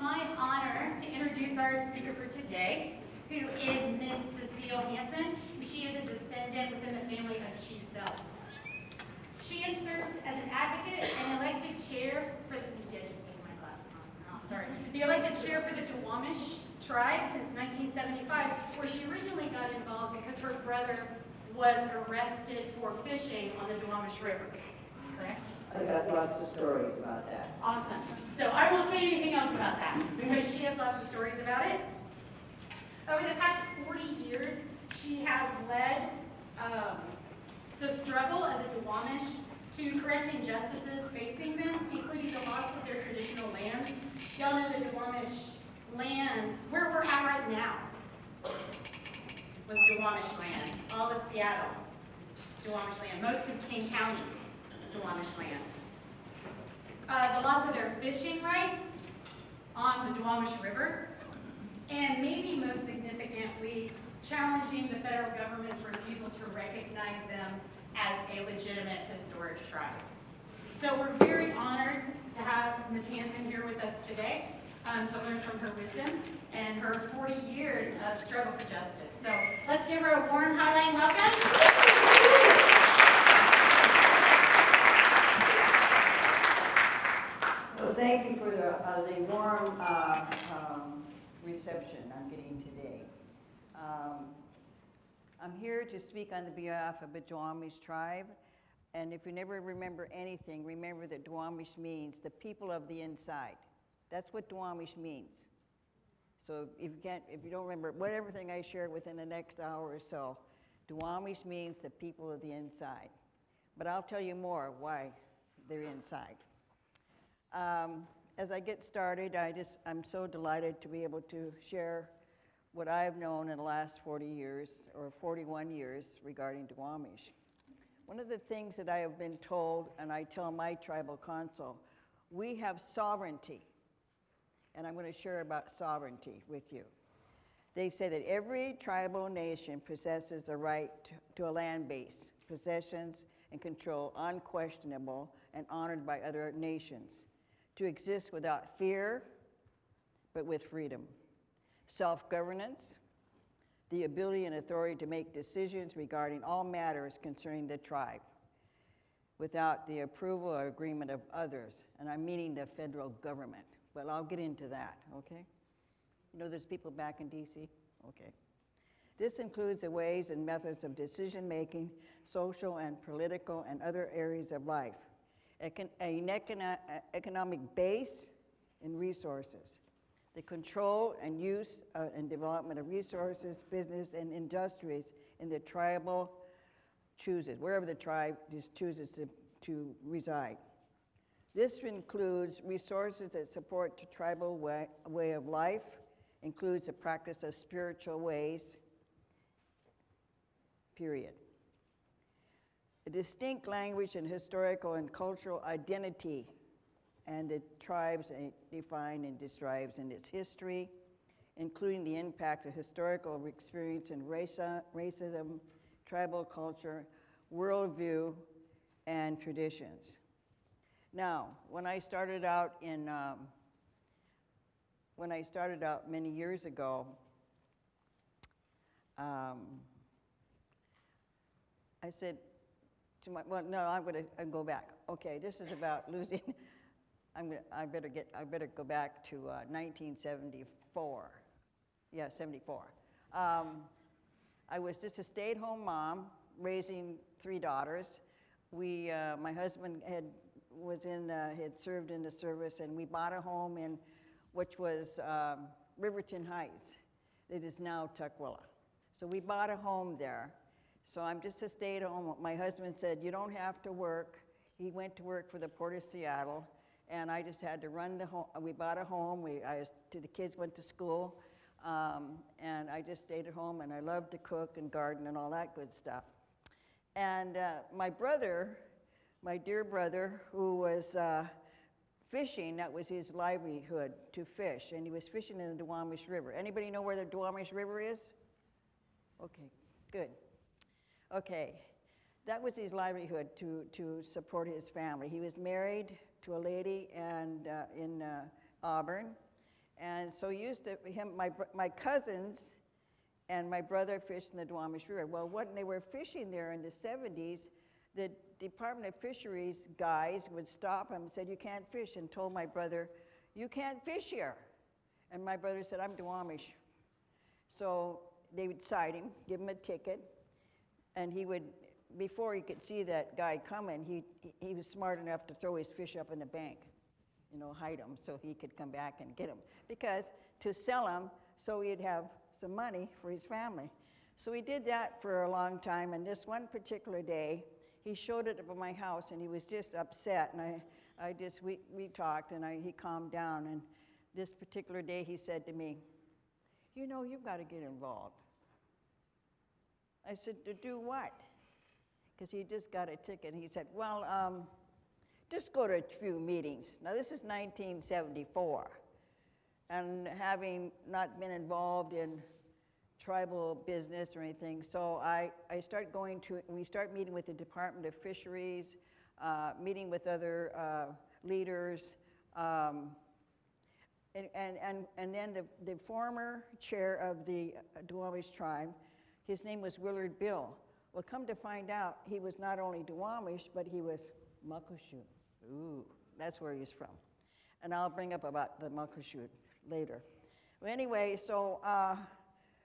my honor to introduce our speaker for today, who is Miss Cecile Hansen. She is a descendant within the family of Chief Sealth. She has served as an advocate and elected chair for the, see, on. Oh, sorry. The elected chair for the Duwamish tribe since 1975, where she originally got involved because her brother was arrested for fishing on the Duwamish River. Correct? I got lots of stories about that. Awesome. So I won't say anything else about that because she has lots of stories about it. Over the past 40 years, she has led um, the struggle of the Duwamish to correct injustices facing them, including the loss of their traditional lands. Y'all know the Duwamish lands, where we're at right now, was Duwamish land. All of Seattle, Duwamish land. Most of King County Duwamish land. Uh, the loss of their fishing rights on the Duwamish River, and maybe most significantly, challenging the federal government's refusal to recognize them as a legitimate historic tribe. So we're very honored to have Ms. Hansen here with us today um, to learn from her wisdom and her 40 years of struggle for justice. So let's give her a warm Highline welcome. Well, thank you for the, uh, the warm, uh, um, reception I'm getting today. Um, I'm here to speak on the behalf of the Duwamish tribe. And if you never remember anything, remember that Duwamish means the people of the inside. That's what Duwamish means. So if you can't, if you don't remember, whatever thing I share within the next hour or so, Duwamish means the people of the inside. But I'll tell you more why they're inside. Um, as I get started, I just, I'm so delighted to be able to share what I've known in the last 40 years, or 41 years, regarding Duwamish. One of the things that I have been told, and I tell my tribal council, we have sovereignty. And I'm going to share about sovereignty with you. They say that every tribal nation possesses the right to, to a land base, possessions and control unquestionable and honored by other nations, to exist without fear, but with freedom, self-governance, the ability and authority to make decisions regarding all matters concerning the tribe without the approval or agreement of others, and I'm meaning the federal government. But I'll get into that, okay? You know there's people back in DC? Okay. This includes the ways and methods of decision-making, social and political and other areas of life, An econo economic base and resources, the control and use uh, and development of resources, business, and industries in the tribal chooses, wherever the tribe just chooses to, to reside. This includes resources that support the tribal way, way of life, includes the practice of spiritual ways, period. A distinct language and historical and cultural identity and the tribes define and describes in its history, including the impact of historical experience in racism, tribal culture, worldview, and traditions. Now, when I started out in, um, when I started out many years ago, um, I said well, no, I'm going to go back. Okay, this is about losing, I'm gonna, I better get, I better go back to uh, 1974. Yeah, 74. Um, I was just a stay-at-home mom raising three daughters. We, uh, my husband had was in, uh, had served in the service, and we bought a home in, which was um, Riverton Heights. It is now Tukwila. So we bought a home there. So I'm just a stay-at-home. My husband said, you don't have to work. He went to work for the Port of Seattle, and I just had to run the home. We bought a home. We, I was, the kids went to school, um, and I just stayed at home, and I loved to cook and garden and all that good stuff. And uh, my brother, my dear brother, who was uh, fishing, that was his livelihood, to fish, and he was fishing in the Duwamish River. Anybody know where the Duwamish River is? Okay, good. Okay, that was his livelihood to, to support his family. He was married to a lady and, uh, in uh, Auburn, And so used to him, my, my cousins and my brother fished in the Duwamish River. Well, when they were fishing there in the 70s, the Department of Fisheries guys would stop him and said, "You can't fish," and told my brother, "You can't fish here." And my brother said, "I'm Duwamish." So they would cite him, give him a ticket, and he would, before he could see that guy coming, he, he was smart enough to throw his fish up in the bank, you know, hide them so he could come back and get them. Because to sell them, so he'd have some money for his family. So he did that for a long time, and this one particular day, he showed it up at my house, and he was just upset, and I, I just, we, we talked, and I, he calmed down, and this particular day, he said to me, you know, you've got to get involved. I said, to do what? Because he just got a ticket. He said, well, um, just go to a few meetings. Now, this is 1974. And having not been involved in tribal business or anything, so I, I start going to, we start meeting with the Department of Fisheries, uh, meeting with other uh, leaders, um, and, and, and, and then the, the former chair of the Duwamish tribe, his name was Willard Bill. Well, come to find out, he was not only Duwamish, but he was Muckleshoot. Ooh, that's where he's from. And I'll bring up about the Muckleshoot later. Well, anyway, so uh,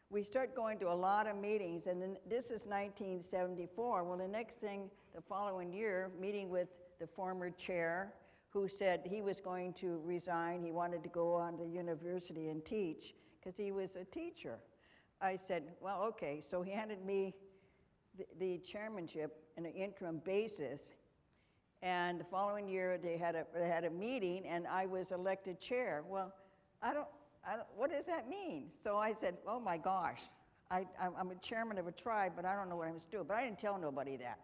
we start going to a lot of meetings, and then this is 1974. Well, the next thing, the following year, meeting with the former chair, who said he was going to resign. He wanted to go on to university and teach because he was a teacher. I said, well, okay. So he handed me the, the chairmanship on an interim basis. And the following year, they had, a, they had a meeting, and I was elected chair. Well, I don't, I don't, what does that mean? So I said, oh my gosh, I, I'm I'm a chairman of a tribe, but I don't know what I was doing. But I didn't tell nobody that.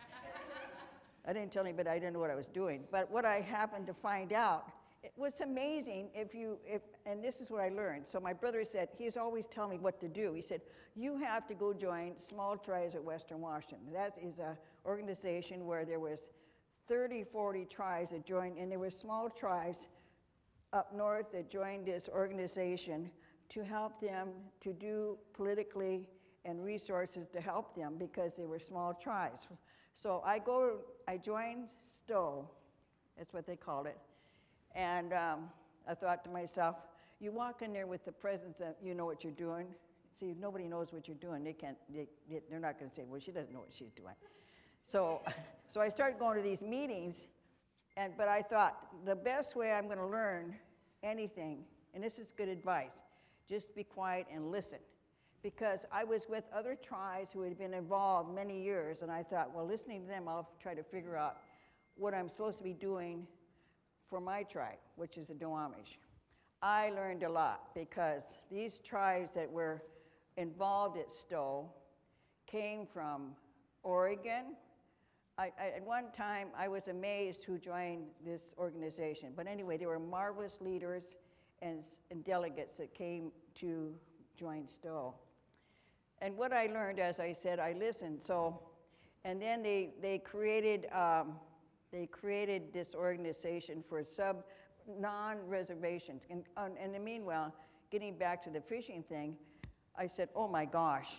I didn't tell anybody I didn't know what I was doing. But what I happened to find out, it was amazing if you, if, and this is what I learned. So my brother said, he's always telling me what to do. He said, you have to go join Small Tribes at Western Washington. That is a organization where there was 30, 40 tribes that joined, and there were small tribes up north that joined this organization to help them to do politically and resources to help them because they were small tribes. So I go, I joined Stowe, that's what they called it, and um, I thought to myself, you walk in there with the presence of, you know what you're doing. See, if nobody knows what you're doing, they can't, they- they're not going to say, well, she doesn't know what she's doing. So, so I started going to these meetings, and, but I thought the best way I'm going to learn anything, and this is good advice, just be quiet and listen. Because I was with other tribes who had been involved many years, and I thought, well, listening to them, I'll try to figure out what I'm supposed to be doing for my tribe, which is the Duwamish. I learned a lot because these tribes that were involved at Stowe came from Oregon, I, I, at one time, I was amazed who joined this organization. But anyway, there were marvelous leaders and, and delegates that came to join Stowe. And what I learned, as I said, I listened. So, and then they, they created um, they created this organization for sub non-reservations. And, um, and in the meanwhile, getting back to the fishing thing, I said, oh my gosh,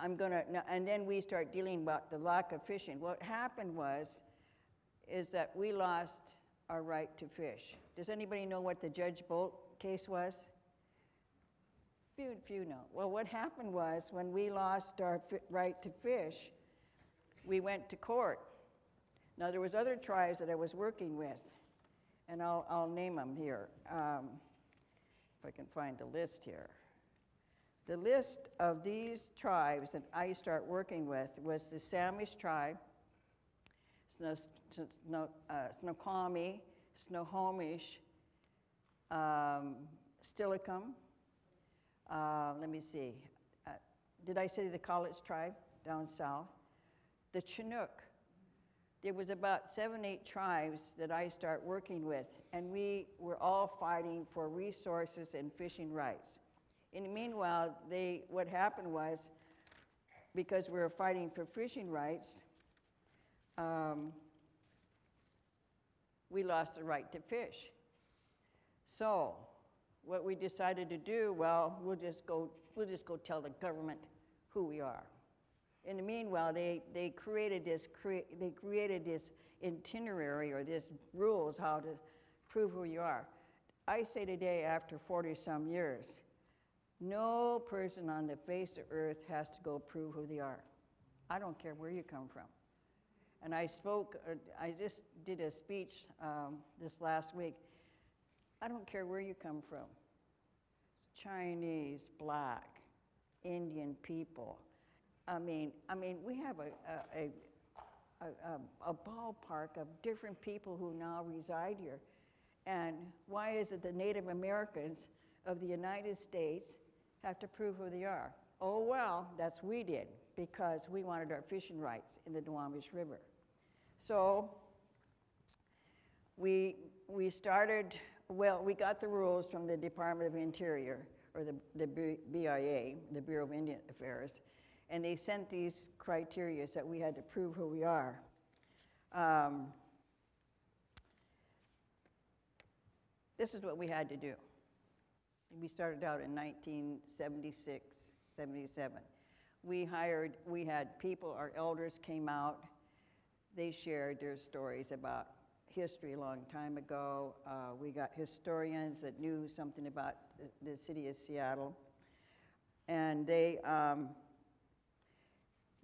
I'm gonna, and then we start dealing about the lack of fishing. What happened was, is that we lost our right to fish. Does anybody know what the Judge Boldt case was? Few, few know. Well, what happened was, when we lost our right to fish, we went to court. Now, there was other tribes that I was working with, and I'll, I'll name them here, um, if I can find the list here. The list of these tribes that I start working with was the Samish tribe, Sno- Sno- uh, Snoqualmie, Snohomish, um. Uh, let me see. Uh, did I say the Cowlitz tribe down south? The Chinook. There was about seven, eight tribes that I start working with, and we were all fighting for resources and fishing rights. In the meanwhile, they, what happened was, because we were fighting for fishing rights, um, we lost the right to fish. So, what we decided to do, well, we'll just go, we'll just go tell the government who we are. In the meanwhile, they, they created this, crea- they created this itinerary or this rules how to prove who you are. I say today, after 40-some years, no person on the face of earth has to go prove who they are. I don't care where you come from. And I spoke, uh, I just did a speech um, this last week. I don't care where you come from Chinese, black, Indian people. I mean, I mean, we have a, a, a, a, um, a ballpark of different people who now reside here. And why is it the Native Americans of the United States have to prove who they are? Oh, well, that's we did because we wanted our fishing rights in the Duwamish River. So we, we started, well, we got the rules from the Department of Interior, or the, the BIA, the Bureau of Indian Affairs, and they sent these criteria that we had to prove who we are. Um, this is what we had to do. We started out in 1976, 77. We hired, we had people, our elders came out, they shared their stories about history a long time ago. Uh, we got historians that knew something about the, the city of Seattle. And they, um,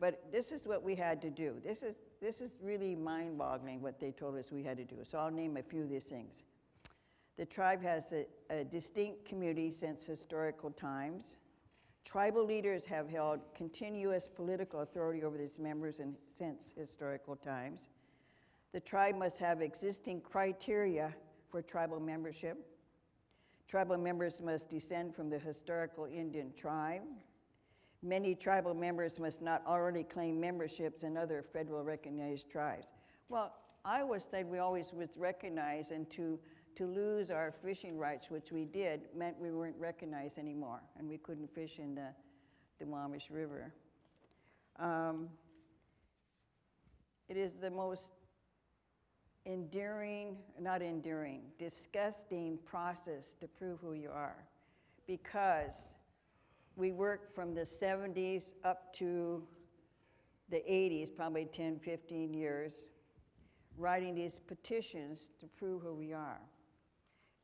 but this is what we had to do. This is, this is really mind boggling what they told us we had to do. So I'll name a few of these things. The tribe has a, a distinct community since historical times. Tribal leaders have held continuous political authority over its members in, since historical times. The tribe must have existing criteria for tribal membership. Tribal members must descend from the historical Indian tribe. Many tribal members must not already claim memberships in other federal recognized tribes. Well, I always said we always was recognized, and to, to lose our fishing rights, which we did, meant we weren't recognized anymore, and we couldn't fish in the, the Wamish River. Um, it is the most enduring, not enduring, disgusting process to prove who you are because we worked from the 70s up to the 80s, probably 10, 15 years, writing these petitions to prove who we are.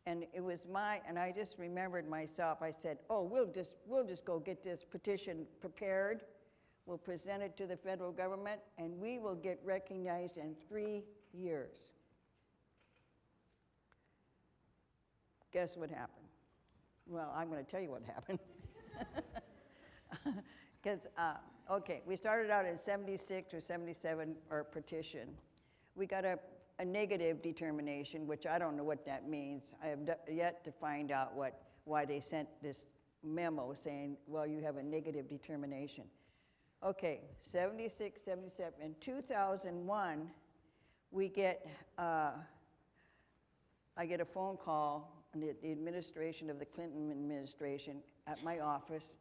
And it was my, and I just remembered myself, I said, oh, we'll just, we'll just go get this petition prepared. We'll present it to the federal government, and we will get recognized in three years. Guess what happened? Well, I'm going to tell you what happened. Because, uh, okay, we started out in 76 or 77, our petition. We got a, a negative determination, which I don't know what that means. I have yet to find out what, why they sent this memo saying, well, you have a negative determination. Okay, 76, 77. In 2001, we get, uh, I get a phone call, the, the administration of the Clinton administration at my office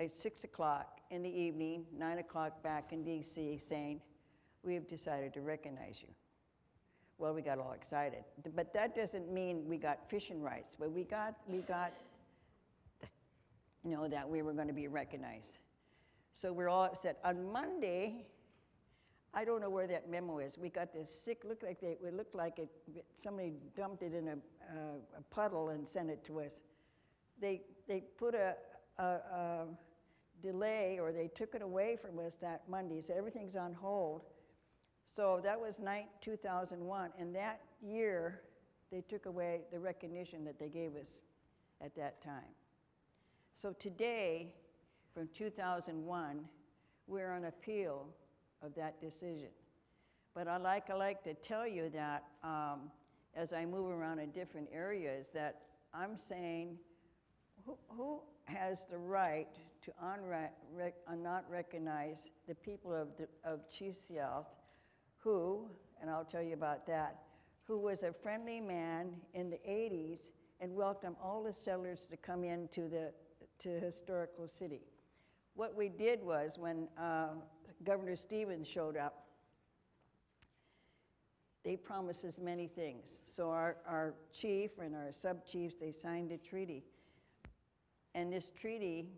at 6 o'clock in the evening, 9 o'clock back in DC, saying, We have decided to recognize you. Well, we got all excited. But that doesn't mean we got fishing rights, but we got, we got, you know, that we were going to be recognized. So we're all upset. On Monday, I don't know where that memo is. We got this sick, looked like they, it looked like it, somebody dumped it in a, uh, a puddle and sent it to us. They, they put a, a, a delay or they took it away from us that Monday, said everything's on hold. So that was night 2001, and that year they took away the recognition that they gave us at that time. So today, from 2001, we're on appeal of that decision. But I like, I like to tell you that um, as I move around in different areas, that I'm saying who, who has the right to unre- uh, not recognize the people of, the, of Chief who, and I'll tell you about that, who was a friendly man in the 80s and welcomed all the settlers to come into the to historical city. What we did was when uh, Governor Stevens showed up, they promised us many things. So our, our chief and our sub-chiefs, they signed a treaty. And this treaty,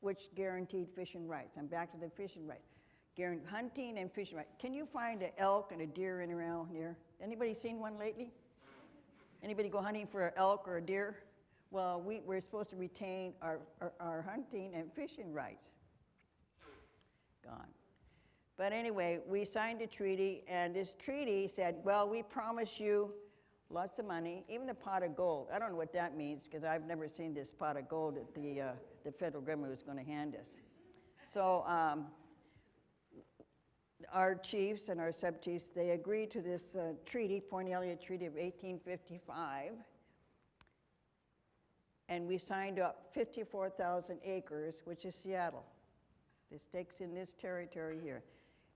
which guaranteed fishing rights, I'm back to the fishing rights, guaranteed hunting and fishing rights. Can you find an elk and a deer in around here? Anybody seen one lately? Anybody go hunting for an elk or a deer? Well, we, we're supposed to retain our, our, our hunting and fishing rights. Gone. But anyway, we signed a treaty, and this treaty said, well, we promise you lots of money, even a pot of gold. I don't know what that means because I've never seen this pot of gold that the, uh, the federal government was going to hand us. So um, our chiefs and our sub-chiefs, they agreed to this uh, treaty, Point Elliott Treaty of 1855, and we signed up 54,000 acres, which is Seattle. This takes in this territory here,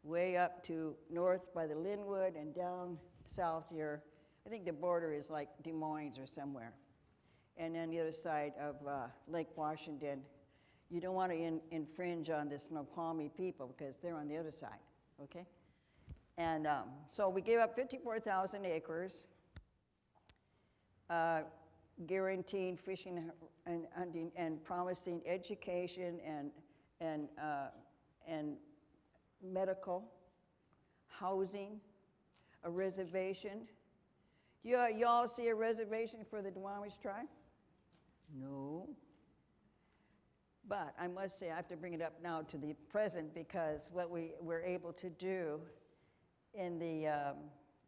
way up to north by the Lynnwood and down south here. I think the border is like Des Moines or somewhere. And then the other side of uh, Lake Washington. You don't want to in, infringe on the Snoqualmie people because they're on the other side, okay? And um, so we gave up 54,000 acres, uh, guaranteeing fishing and hunting and promising education and and, uh, and medical, housing, a reservation. You, you all see a reservation for the Duwamish tribe? No. But I must say, I have to bring it up now to the present because what we were able to do in the, um,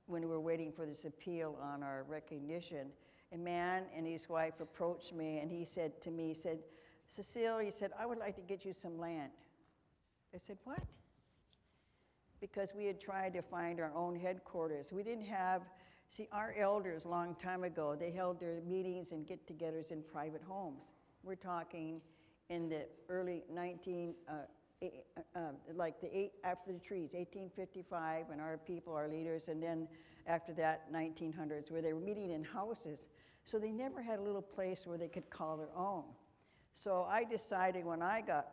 when we were waiting for this appeal on our recognition, a man and his wife approached me and he said to me, he said, Cecile, he said, I would like to get you some land. I said, What? Because we had tried to find our own headquarters. We didn't have, see, our elders a long time ago, they held their meetings and get togethers in private homes. We're talking in the early 19, uh, uh, uh, like the eight, after the trees, 1855, and our people, our leaders, and then after that, 1900s, where they were meeting in houses. So they never had a little place where they could call their own. So I decided when I got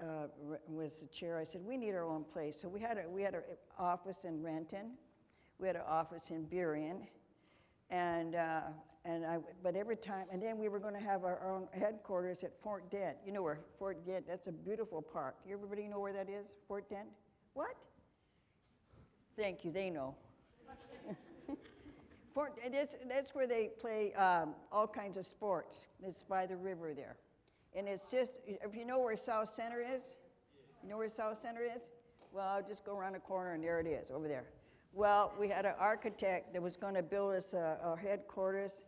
uh, was the chair, I said we need our own place. So we had a, we had an office in Renton, we had an office in Burien, and uh, and I but every time and then we were going to have our own headquarters at Fort Dent. You know where Fort Dent? That's a beautiful park. Everybody know where that is? Fort Dent? What? Thank you. They know. Fort, that's, that's where they play um, all kinds of sports. It's by the river there. And it's just, if you know where Southcenter is, you know where Southcenter is? Well, I'll just go around the corner and there it is, over there. Well, we had an architect that was going to build us a, headquarters.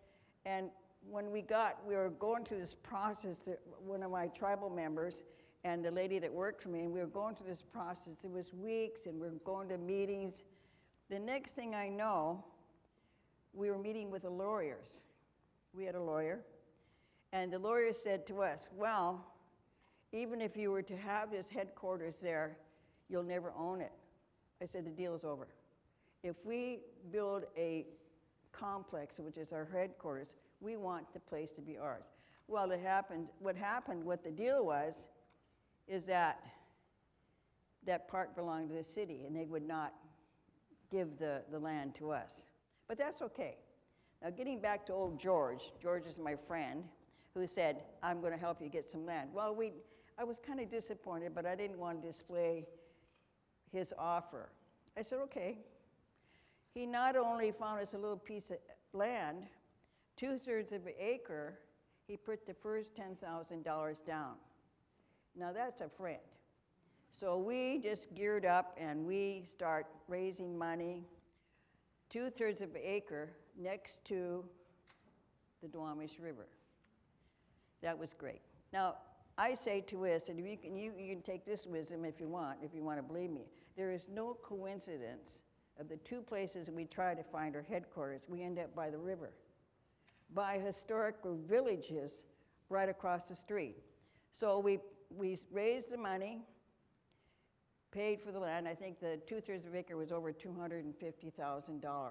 And when we got, we were going through this process, one of my tribal members and the lady that worked for me, and we were going through this process. It was weeks, and we were going to meetings. The next thing I know, we were meeting with the lawyers. We had a lawyer. And the lawyer said to us, Well, even if you were to have this headquarters there, you'll never own it. I said, The deal is over. If we build a complex, which is our headquarters, we want the place to be ours. Well, it happened, what happened, what the deal was, is that that park belonged to the city and they would not give the, the land to us. But that's okay. Now, getting back to old George, George is my friend, who said, I'm going to help you get some land. Well, we, I was kind of disappointed, but I didn't want to display his offer. I said, okay. He not only found us a little piece of land, two thirds of an acre, he put the first $10,000 down. Now, that's a friend. So we just geared up and we start raising money two thirds of an acre next to the Duwamish River. That was great. Now, I say to us, and you can, you, you can take this wisdom if you want, if you want to believe me, there is no coincidence of the two places we try to find our headquarters, we end up by the river, by historic villages right across the street. So we, we raised the money, paid for the land. I think the two-thirds of acre was over $250,000.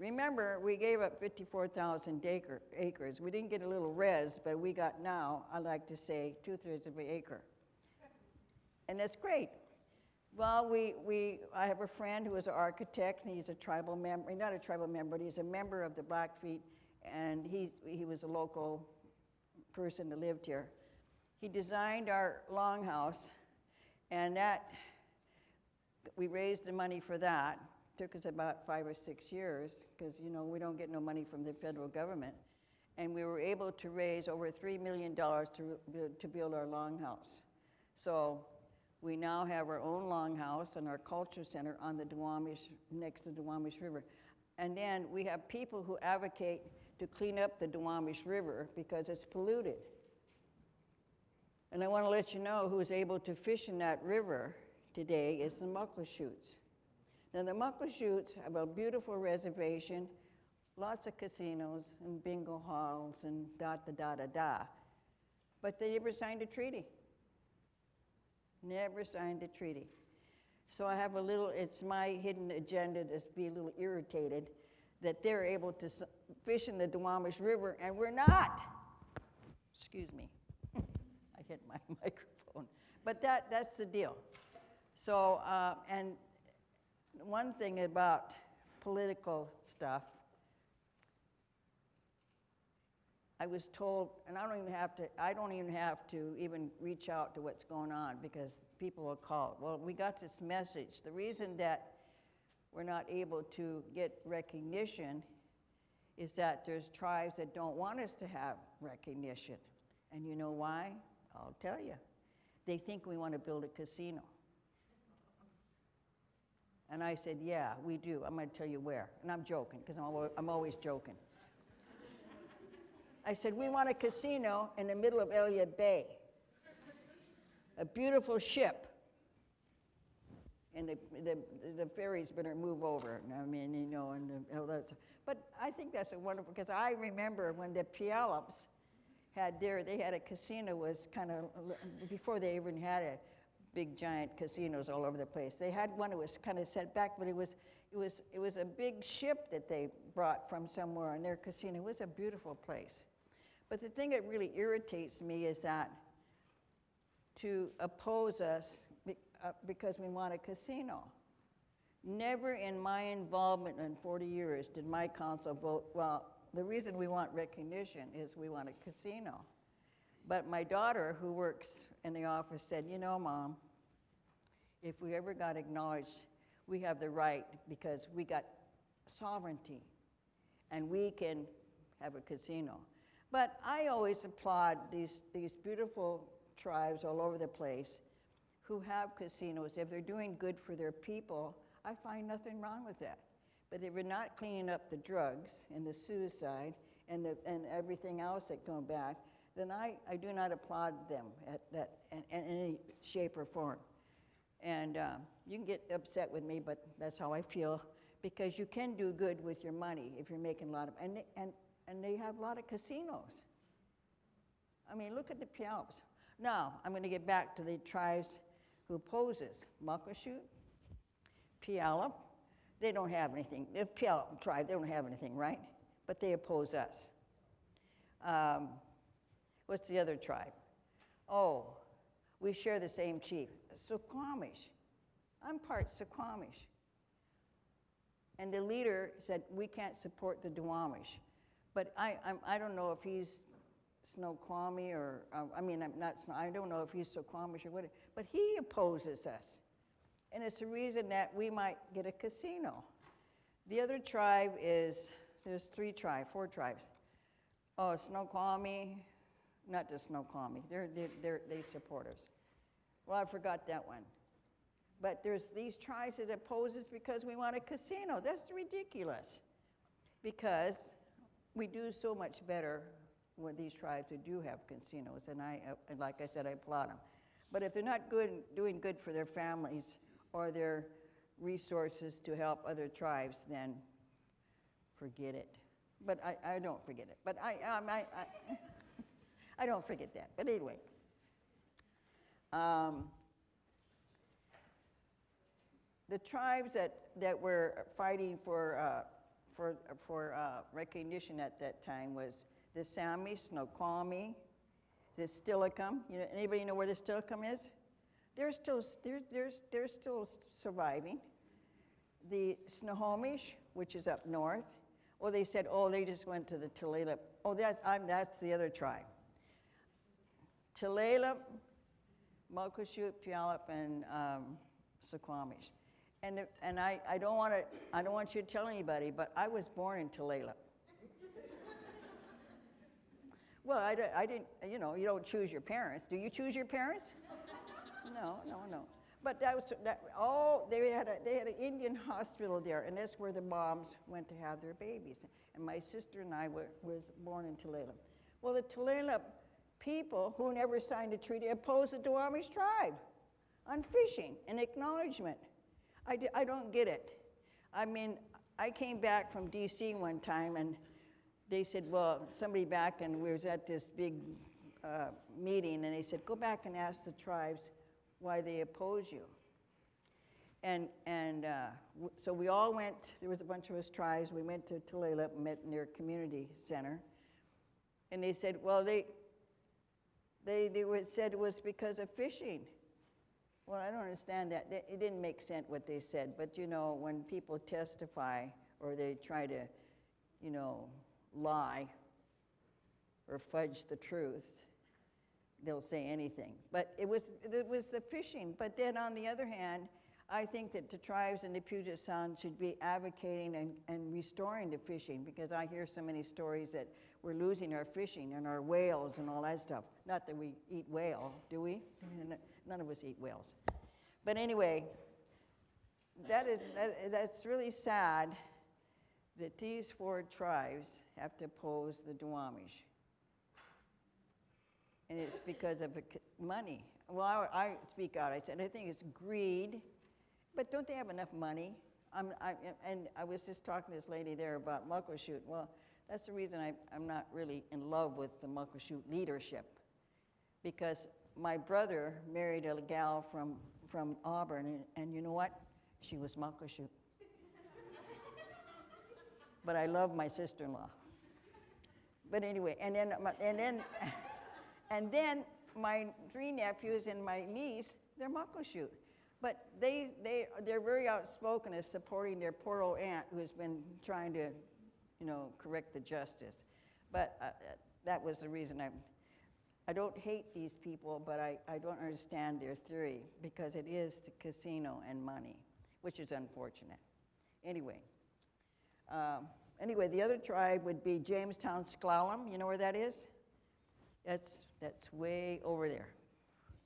Remember, we gave up 54,000 acre, acres. We didn't get a little res, but we got now, I like to say, two-thirds of an acre. And that's great. Well, we, we, I have a friend who is an architect, and he's a tribal member, not a tribal member, but he's a member of the Blackfeet, and he, he was a local person that lived here. He designed our longhouse, and that, we raised the money for that. Took us about five or six years, because, you know, we don't get no money from the federal government. And we were able to raise over $3 million to, to build our longhouse. So we now have our own longhouse and our culture center on the Duwamish, next to the Duwamish River. And then we have people who advocate to clean up the Duwamish River because it's polluted. And I want to let you know who's able to fish in that river today is the Muckleshoots. Now, the Muckleshoots have a beautiful reservation, lots of casinos and bingo halls and da da da da da. But they never signed a treaty. Never signed a treaty. So I have a little, it's my hidden agenda to be a little irritated that they're able to fish in the Duwamish River and we're not. Excuse me. I hit my microphone. But that, that's the deal. So, uh, and one thing about political stuff, I was told, and I don't even have to, I don't even have to even reach out to what's going on because people will call. Well, we got this message. The reason that we're not able to get recognition is that there's tribes that don't want us to have recognition. And you know why? I'll tell you. They think we want to build a casino. And I said, Yeah, we do. I'm going to tell you where. And I'm joking because I'm, alwa- I'm always joking. I said, We want a casino in the middle of Elliott Bay, a beautiful ship. And the, the, the ferries better move over. I mean, you know, and the. But I think that's a wonderful, because I remember when the Puyallups had their, they had a casino was kind of, before they even had a big giant casinos all over the place. They had one that was kind of set back, but it was, it was, it was a big ship that they brought from somewhere, and their casino It was a beautiful place. But the thing that really irritates me is that to oppose us uh, because we want a casino. Never in my involvement in 40 years did my council vote, well, the reason we want recognition is we want a casino. But my daughter, who works in the office, said, You know, Mom, if we ever got acknowledged, we have the right because we got sovereignty and we can have a casino. But I always applaud these, these beautiful tribes all over the place who have casinos. If they're doing good for their people, I find nothing wrong with that. But if we're not cleaning up the drugs and the suicide and, the, and everything else that come back, then I, I do not applaud them at that, in, in any shape or form. And um, you can get upset with me, but that's how I feel because you can do good with your money if you're making a lot of, and they, and, and they have a lot of casinos. I mean, look at the Puyallups. Now, I'm going to get back to the tribes who opposes Muckleshoot, Puyallup. They don't have anything. The Puyallup tribe, they don't have anything, right? But they oppose us. Um, what's the other tribe? Oh, we share the same chief, Suquamish. I'm part Suquamish. And the leader said, we can't support the Duwamish. But I, I'm, I don't know if he's Snoqualmie or, uh, I mean, I'm not, I don't know if he's Suquamish or what, but he opposes us. And it's the reason that we might get a casino. The other tribe is, there's three tribes, four tribes. Oh, Snoqualmie, not the Snoqualmie, they're, they're, they're, they support us. Well, I forgot that one. But there's these tribes that oppose us because we want a casino. That's ridiculous. Because we do so much better with these tribes who do have casinos, and I, uh, and like I said, I applaud them. But if they're not good, doing good for their families or their resources to help other tribes, then forget it. But I, I don't forget it. But I, um, I, I, I don't forget that. But anyway. Um, the tribes that, that were fighting for, uh, for, for uh, recognition at that time was the Sami, Snoqualmie, the Steilacoom. You know, anybody know where the Steilacoom is? They're still, they're, they're, they're still surviving. The Snohomish, which is up north, well, they said, oh, they just went to the Tulalip. Oh, that's, I'm, that's the other tribe. Tulalip, Muckleshoot, Puyallup, and um, Suquamish. And, and I, I don't want to, I don't want you to tell anybody, but I was born in Tulalip. Well, I, I didn't, you know, you don't choose your parents. Do you choose your parents? No, no, no. But that was, that, all, they had a, they had an Indian hospital there, and that's where the moms went to have their babies. And my sister and I were, was born in Tulalip. Well, the Tulalip people who never signed a treaty opposed the Duwamish tribe on fishing and acknowledgement. I, I don't get it. I mean, I came back from DC one time and they said, well, somebody back and we was at this big uh, meeting and they said, go back and ask the tribes why they oppose you. And, and uh, so we all went, there was a bunch of us tribes, we went to Tulalip, met community center. And they said, well, they, they, they were, said it was because of fishing. Well, I don't understand that. It didn't make sense what they said, but you know, when people testify or they try to, you know, lie or fudge the truth, they'll say anything. But it was, it was the fishing. But then on the other hand, I think that the tribes in the Puget Sound should be advocating and, and restoring the fishing because I hear so many stories that we're losing our fishing and our whales and all that stuff. Not that we eat whale, do we? None of us eat whales. But anyway, that is, that, that's really sad that these four tribes have to oppose the Duwamish. And it's because of money. Well, I, I speak out. I said, I think it's greed, but don't they have enough money? I'm, I, and I was just talking to this lady there about Muckleshoot. Well, that's the reason I, I'm not really in love with the Muckleshoot leadership. Because my brother married a gal from, from Auburn, and, and you know what? She was Muckleshoot. but I love my sister-in-law. But anyway, and then, and then, and then my three nephews and my niece, they're Muckleshoot. But they, they, they're very outspoken as supporting their poor old aunt who's been trying to, you know, correct the justice. But uh, that was the reason I, I don't hate these people, but I, I don't understand their theory because it is the casino and money, which is unfortunate. Anyway, um, anyway, the other tribe would be Jamestown S'Klallam. You know where that is? That's, that's way over there.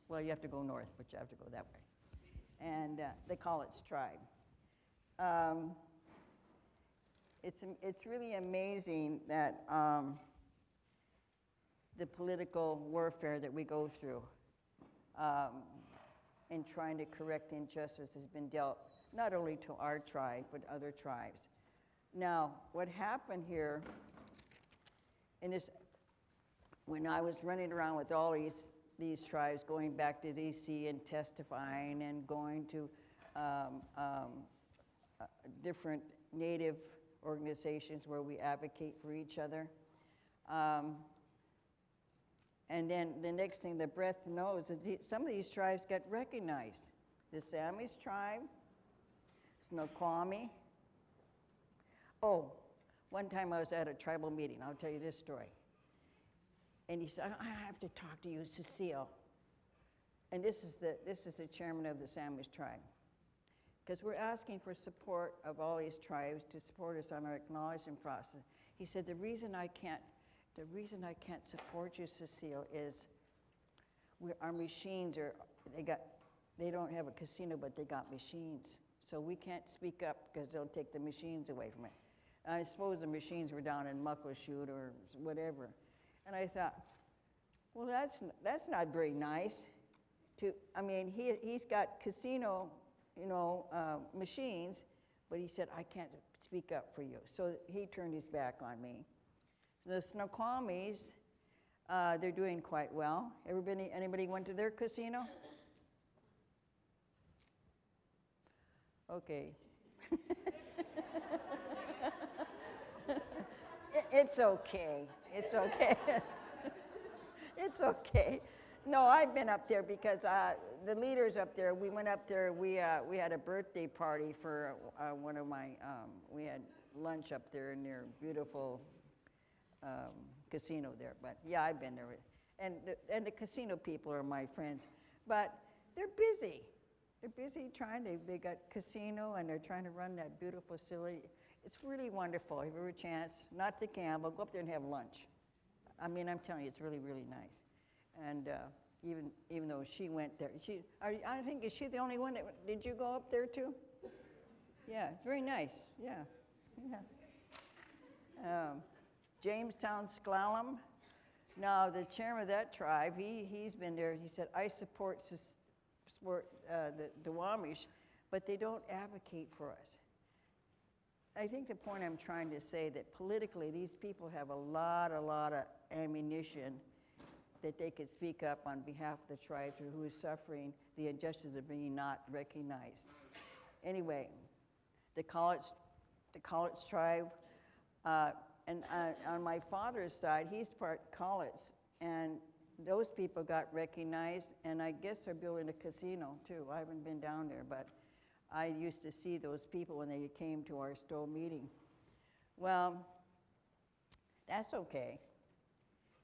Well, you have to go north, but you have to go that way. And uh, they call it tribe. Um, it's, it's really amazing that um, the political warfare that we go through um, in trying to correct injustice has been dealt not only to our tribe, but other tribes. Now, what happened here, and this, when I was running around with all these, these tribes, going back to DC and testifying and going to um, um, uh, different native organizations where we advocate for each other. Um, and then the next thing the breath knows is some of these tribes get recognized. The Samish tribe, Snoqualmie. Oh, one time I was at a tribal meeting, I'll tell you this story. And he said, I have to talk to you, Cecile. And this is the, this is the chairman of the Samish tribe. Because we're asking for support of all these tribes to support us on our acknowledgement process. He said, the reason I can't, the reason I can't support you, Cecile, is our machines are, they got, they don't have a casino, but they got machines. So we can't speak up because they'll take the machines away from it. I suppose the machines were down in Muckleshoot or whatever. And I thought, well, that's, that's not very nice to, I mean, he, he's got casino, you know, uh, machines, but he said, I can't speak up for you. So he turned his back on me. The Snoqualmies, uh, they're doing quite well. Everybody, anybody went to their casino? Okay. It's okay. It's okay. It's okay. No, I've been up there because uh, the leaders up there, we went up there, we, uh, we had a birthday party for uh, one of my, um, we had lunch up there in their beautiful um, casino there. But yeah, I've been there. And the, and the casino people are my friends. But they're busy. They're busy trying, they, they got casino and they're trying to run that beautiful facility. It's really wonderful. If you have a chance, not to gamble, go up there and have lunch. I mean, I'm telling you, it's really, really nice. And uh, even, even though she went there, she, are, I think, is she the only one that, did you go up there too? Yeah, it's very nice, yeah, yeah. Um, Jamestown S'Klallam. Now, the chairman of that tribe, he, he's been there, he said, I support, support uh, the, the Duwamish, but they don't advocate for us. I think the point I'm trying to say that politically, these people have a lot, a lot of ammunition that they could speak up on behalf of the tribe who suffering the injustice of being not recognized. Anyway, the Cowlitz, the Cowlitz tribe, uh, and uh, on my father's side, he's part Cowlitz, and those people got recognized, and I guess they're building a casino too. I haven't been down there, but I used to see those people when they came to our Stowe meeting. Well, that's okay.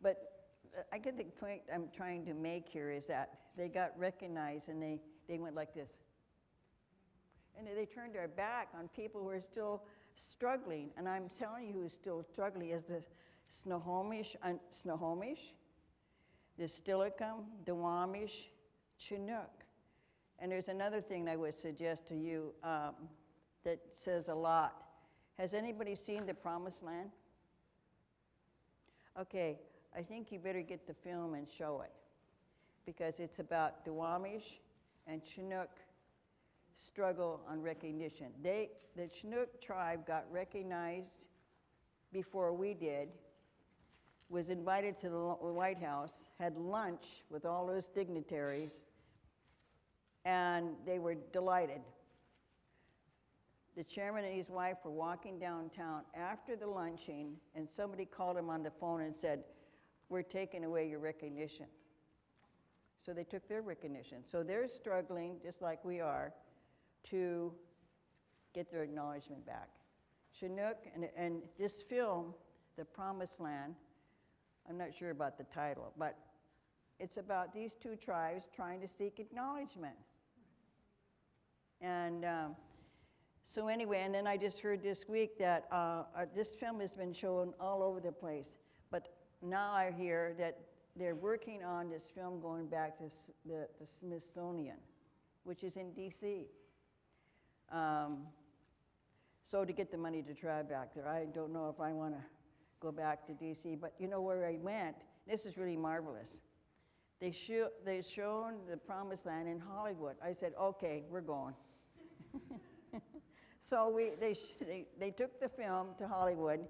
But I get the point I'm trying to make here is that they got recognized and they, they went like this. And they turned their back on people who are still struggling. And I'm telling you who's still struggling is the Snohomish, uh, Snohomish, the Steilacoom, the Duwamish, Chinook. And there's another thing I would suggest to you um, that says a lot. Has anybody seen The Promised Land? Okay, I think you better get the film and show it because it's about the Duwamish and Chinook struggle on recognition. They, the Chinook tribe got recognized before we did, was invited to the White House, had lunch with all those dignitaries, and they were delighted. The chairman and his wife were walking downtown after the lunching, and somebody called him on the phone and said, We're taking away your recognition. So they took their recognition. So they're struggling, just like we are, to get their acknowledgement back. Chinook, and, and this film, The Promised Land, I'm not sure about the title, but it's about these two tribes trying to seek acknowledgement. And um, so, anyway, and then I just heard this week that uh, uh, this film has been shown all over the place. Now I hear that they're working on this film going back to the, the Smithsonian, which is in D.C. Um, so to get the money to try back there, I don't know if I want to go back to D.C. But you know where I went? This is really marvelous. They show, they shown the Promised Land in Hollywood. I said, okay, we're going. so we, they, they, they took the film to Hollywood.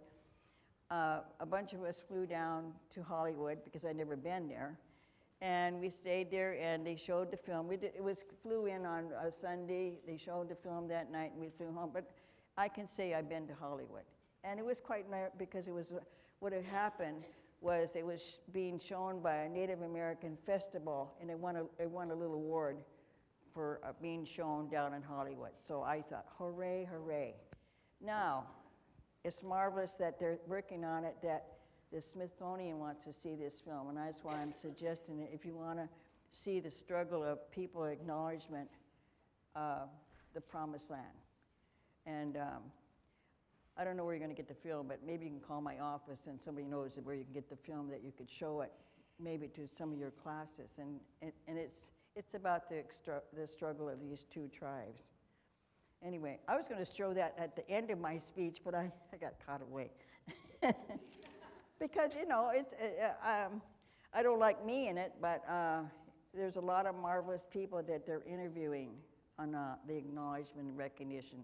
Uh, a bunch of us flew down to Hollywood because I'd never been there. And we stayed there and they showed the film. We did, it was flew in on a Sunday. They showed the film that night and we flew home. But I can say I've been to Hollywood. And it was quite nice because it was what had happened was it was being shown by a Native American festival and it won a, it won a little award for uh, being shown down in Hollywood. So I thought, hooray, hooray. Now, it's marvelous that they're working on it, that the Smithsonian wants to see this film, and that's why I'm suggesting it. If you want to see the struggle of people acknowledgement, uh, the Promised Land. And um, I don't know where you're going to get the film, but maybe you can call my office and somebody knows where you can get the film that you could show it, maybe to some of your classes. And, and, and it's, it's about the, extra, the struggle of these two tribes. Anyway, I was going to show that at the end of my speech, but I, I got caught away. because, you know, it's, uh, uh, um, I don't like me in it, but uh, there's a lot of marvelous people that they're interviewing on uh, the acknowledgement and recognition.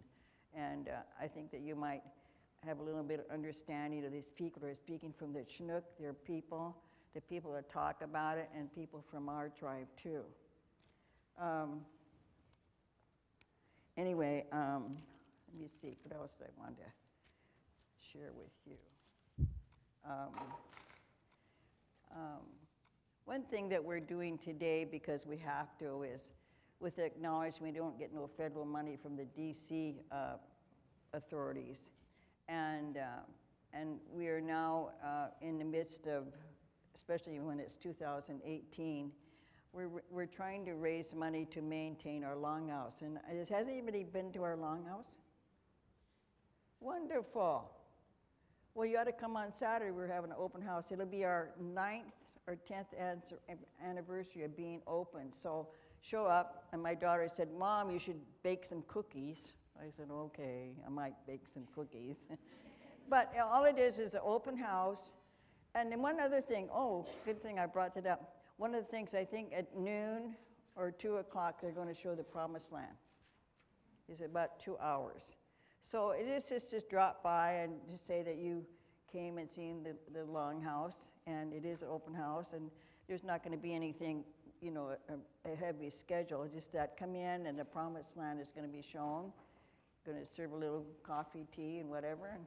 And uh, I think that you might have a little bit of understanding of these people who are speaking from the Chinook, their people, the people that talk about it, and people from our tribe too. Um, anyway, um, let me see, what else did I want to share with you? Um, um, one thing that we're doing today, because we have to, is with the acknowledgement we don't get no federal money from the DC uh, authorities. And, uh, and we are now uh, in the midst of, especially when it's 2018, we're, we're trying to raise money to maintain our longhouse. And has anybody been to our longhouse? Wonderful. Well, you ought to come on Saturday. We're having an open house. It'll be our ninth or 10th anniversary of being open. So show up. And my daughter said, Mom, you should bake some cookies. I said, okay, I might bake some cookies. but all it is is an open house. And then one other thing, oh, good thing I brought that up. One of the things I think at noon or 2 o'clock, they're going to show the promised land. It's about two hours. So it is just to drop by and just say that you came and seen the, the longhouse, and it is an open house, and there's not going to be anything, you know, a, a heavy schedule. It's just that come in and the promised land is going to be shown. Going to serve a little coffee, tea, and whatever, and,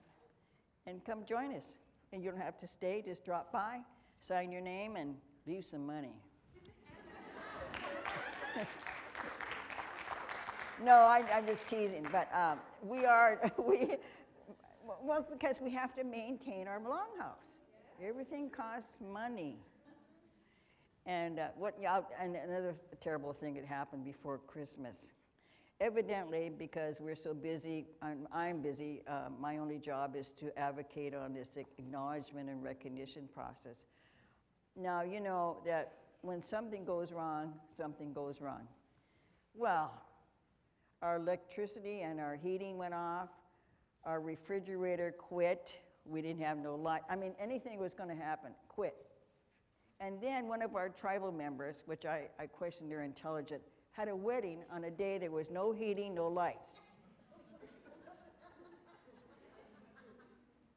and come join us. And you don't have to stay, just drop by, sign your name, and leave some money. No, I, I'm just teasing, but um, we are, we, well, because we have to maintain our longhouse. Everything costs money. And uh, what, yeah, and another terrible thing that happened before Christmas. Evidently, because we're so busy, I'm, I'm busy, uh, my only job is to advocate on this acknowledgement and recognition process. Now, you know that when something goes wrong, something goes wrong. Well, our electricity and our heating went off, our refrigerator quit, we didn't have no light. I mean, anything was going to happen, quit. And then one of our tribal members, which I, I questioned their intelligence, had a wedding on a day there was no heating, no lights.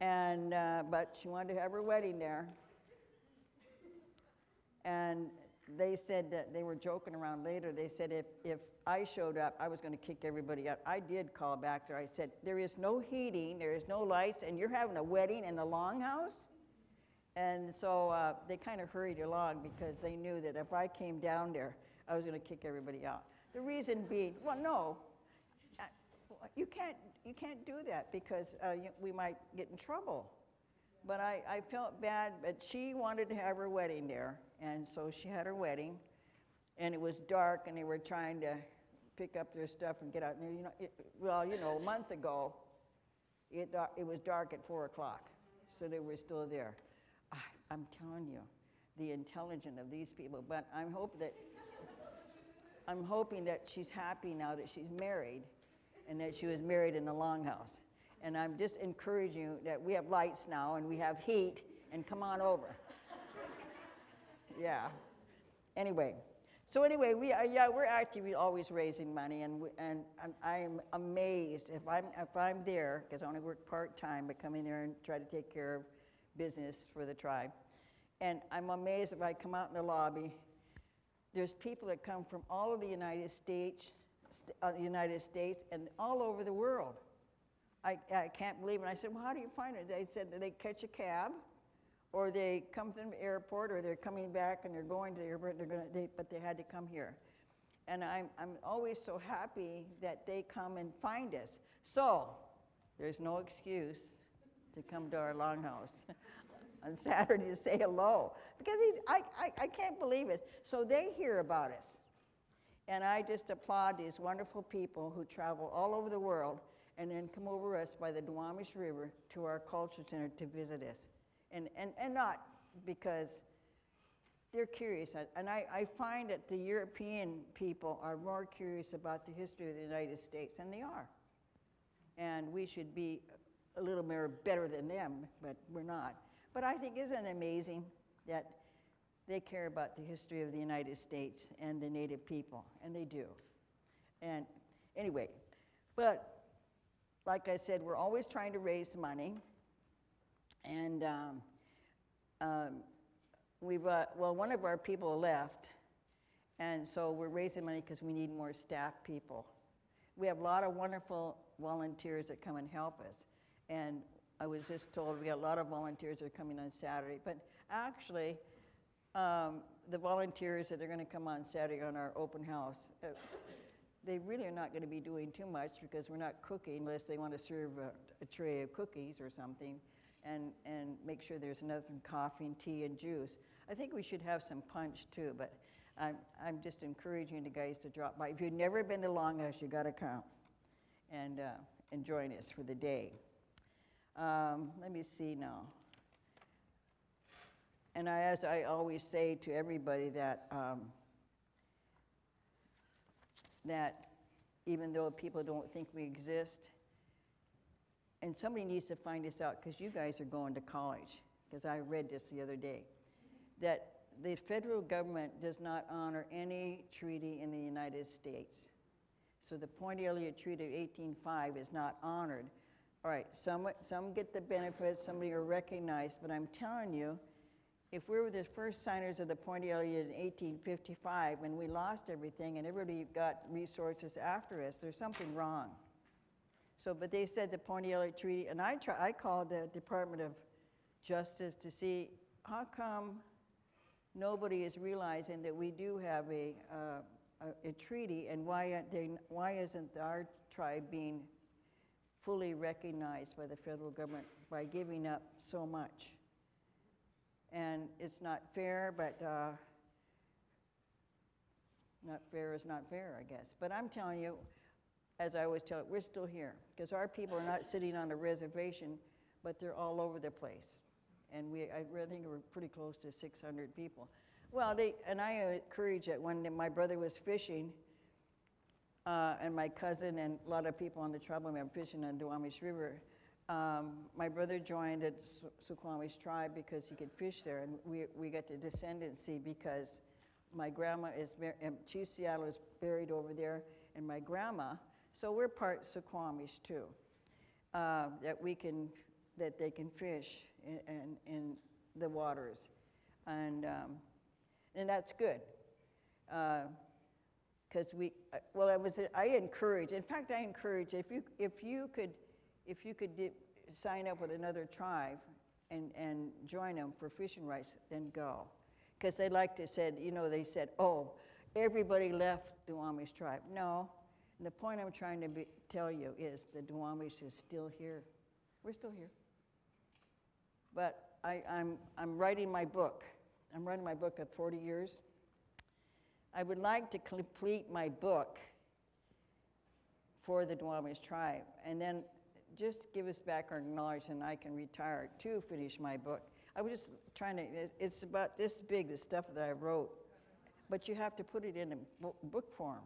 and, uh, but she wanted to have her wedding there. And they said that they were joking around later. They said if, if I showed up, I was going to kick everybody out. I did call back there. I said, There is no heating, there is no lights, and you're having a wedding in the longhouse? And so uh, they kind of hurried along because they knew that if I came down there, I was going to kick everybody out. The reason being, well, no, uh, you can't, you can't do that because uh, you, we might get in trouble. But I, I felt bad, but she wanted to have her wedding there, and so she had her wedding, and it was dark, and they were trying to pick up their stuff and get out. And, you know, it, well, you know, a month ago, it, it was dark at 4 o'clock, so they were still there. I, I'm telling you, the intelligence of these people, but I'm hope that, I'm hoping that she's happy now that she's married, and that she was married in the longhouse. And I'm just encouraging you that we have lights now and we have heat, and come on over. yeah. Anyway, so anyway, we are, yeah, we're actively always raising money, and, we, and, I'm amazed if I'm, if I'm there, because I only work part-time, but come in there and try to take care of business for the tribe. And I'm amazed if I come out in the lobby, there's people that come from all of the United States, st- uh, United States, and all over the world. I, I can't believe it. And I said, well, how do you find it? They said they catch a cab, or they come from the airport, or they're coming back and they're going to the airport, they're gonna, they, but they had to come here. And I'm, I'm always so happy that they come and find us. So, there's no excuse to come to our longhouse on Saturday to say hello. Because he, I, I, I can't believe it. So they hear about us. And I just applaud these wonderful people who travel all over the world and then come over us by the Duwamish River to our culture center to visit us. And, and, and not because they're curious. And I, I find that the European people are more curious about the history of the United States, and they are. And we should be a little more better than them, but we're not. But I think isn't it amazing that they care about the history of the United States and the Native people, and they do. And anyway, but like I said, we're always trying to raise money. And um, um, we've, uh, well, one of our people left, and so we're raising money because we need more staff people. We have a lot of wonderful volunteers that come and help us. And I was just told we got a lot of volunteers that are coming on Saturday. But actually, um, the volunteers that are going to come on Saturday on our open house, uh, they really are not going to be doing too much because we're not cooking unless they want to serve a, a tray of cookies or something and, and make sure there's enough coffee and tea and juice. I think we should have some punch too, but I'm, I'm just encouraging the guys to drop by. If you've never been to Longhouse, you got to come and, uh, and join us for the day. Um, let me see now. And I, as I always say to everybody, that um, that even though people don't think we exist, and somebody needs to find this out because you guys are going to college. Because I read this the other day, that the federal government does not honor any treaty in the United States. So the Point Elliott Treaty of 1805 is not honored. All right, some, some get the benefits, somebody are recognized, but I'm telling you, if we were the first signers of the Elliott in 1855 and we lost everything and everybody got resources after us, there's something wrong. So, but they said the Elliott Treaty, and I, try, I called the Department of Justice to see how come nobody is realizing that we do have a, uh, a, a treaty and why, they, why isn't our tribe being fully recognized by the federal government by giving up so much? And it's not fair, but uh, not fair is not fair, I guess. But I'm telling you, as I always tell it, we're still here because our people are not sitting on a reservation, but they're all over the place. And we, I really think we're pretty close to 600 people. Well, they, and I encourage it when my brother was fishing, uh, and my cousin and a lot of people on the tribal were fishing on the Duwamish River. Um, my brother joined the Suquamish tribe because he could fish there, and we, we got the descendancy because my grandma is, Chief Seattle is buried over there, and my grandma, so we're part Suquamish too, uh, that we can, that they can fish in, in, in the waters, and, um, and that's good. Because uh, we, uh, well, I was, I encourage, in fact, I encourage, if you, if you could, if you could sign up with another tribe and, and join them for fishing rights, then go. Because they like to said, you know, they said, oh, everybody left the Duwamish tribe. No, and the point I'm trying to be, tell you is the Duwamish is still here. We're still here. But I, I'm, I'm writing my book. I'm writing my book at 40 years. I would like to complete my book for the Duwamish tribe and then just give us back our knowledge and I can retire to finish my book. I was just trying to, it's about this big, the stuff that I wrote, but you have to put it in a book form.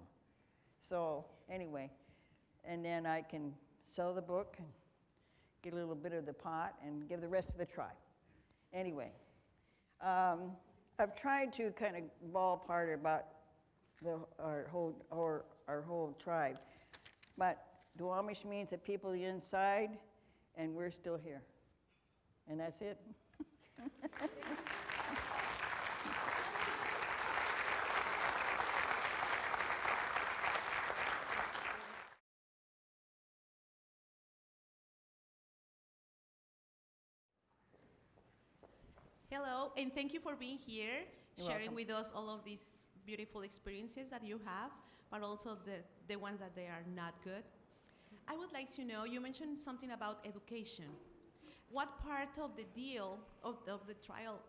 So, anyway, and then I can sell the book and get a little bit of the pot and give the rest to the tribe. Anyway, um, I've tried to kind of ballpark about the, our, whole, our, our whole tribe, but Duwamish means the people the inside, and we're still here. And that's it. Hello, and thank you for being here, You're sharing welcome. with us all of these beautiful experiences that you have, but also the, the ones that they are not good. I would like to know, you mentioned something about education. What part of the deal, of the, of the trial,